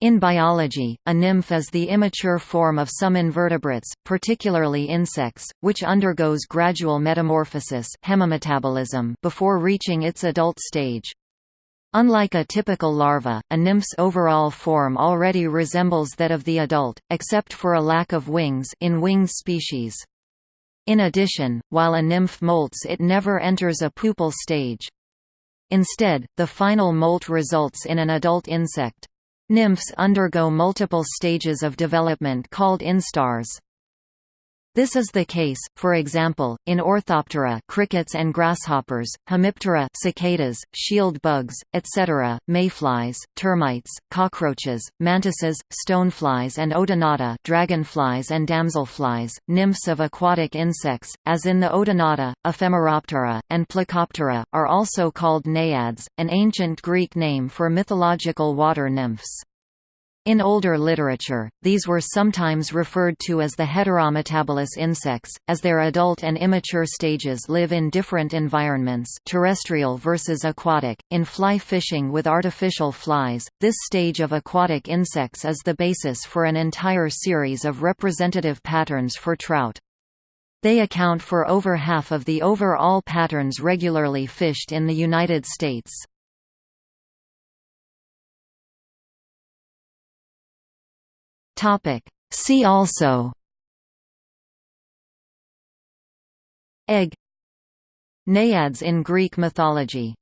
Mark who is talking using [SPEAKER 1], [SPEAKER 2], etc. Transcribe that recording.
[SPEAKER 1] In biology, a nymph is the immature form of some invertebrates, particularly insects, which undergoes gradual metamorphosis hemimetabolism before reaching its adult stage. Unlike a typical larva, a nymph's overall form already resembles that of the adult, except for a lack of wings in winged species. In addition, while a nymph molts it never enters a pupal stage. Instead, the final molt results in an adult insect. Nymphs undergo multiple stages of development called instars. This is the case, for example, in Orthoptera crickets and grasshoppers, Hemiptera cicadas, shield bugs, etc., mayflies, termites, cockroaches, mantises, stoneflies and odonata dragonflies and damselflies, nymphs of aquatic insects, as in the odonata, Ephemeroptera, and Plecoptera, are also called naiads, an ancient Greek name for mythological water nymphs. In older literature, these were sometimes referred to as the heterometabolous insects, as their adult and immature stages live in different environments terrestrial versus aquatic. In fly fishing with artificial flies, this stage of aquatic insects is the basis for an entire series of representative patterns for trout. They account for over half of the overall patterns regularly fished in the United States. Topic. See also. Egg. Naiads in Greek mythology